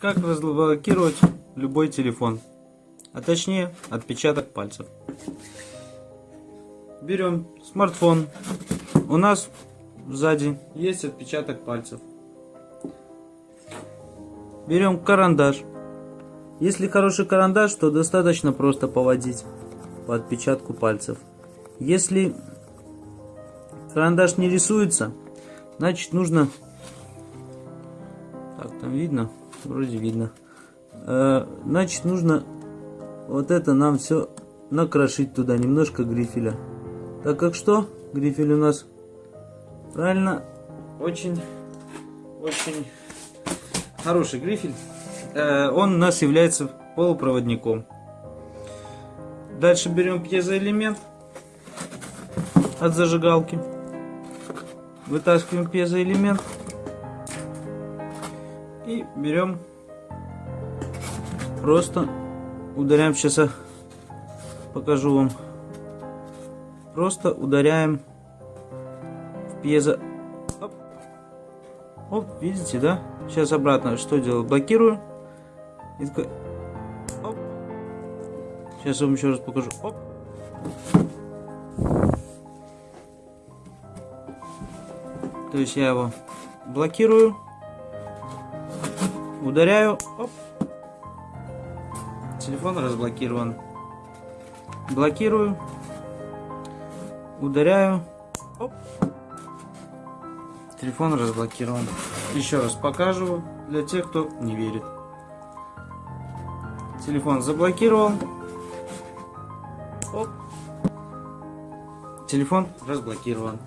Как разблокировать любой телефон, а точнее отпечаток пальцев. Берем смартфон. У нас сзади есть отпечаток пальцев. Берем карандаш. Если хороший карандаш, то достаточно просто поводить по отпечатку пальцев. Если карандаш не рисуется, значит нужно... Так, там видно? Вроде видно. Э, значит нужно вот это нам все накрошить туда, немножко грифеля. Так как что? Грифель у нас правильно очень, очень хороший грифель. Э, он у нас является полупроводником. Дальше берем пьезоэлемент от зажигалки. Вытаскиваем пьезоэлемент. И берем, просто ударяем, сейчас я покажу вам. Просто ударяем в пьезо. Оп. Оп, видите, да? Сейчас обратно что делаю? Блокирую. И такой... Оп. Сейчас вам еще раз покажу. Оп. То есть я его блокирую, ударяю, оп. Телефон разблокирован. Блокирую, ударяю, оп. Телефон разблокирован. Еще раз покажу для тех, кто не верит. Телефон заблокировал. Оп. Телефон разблокирован.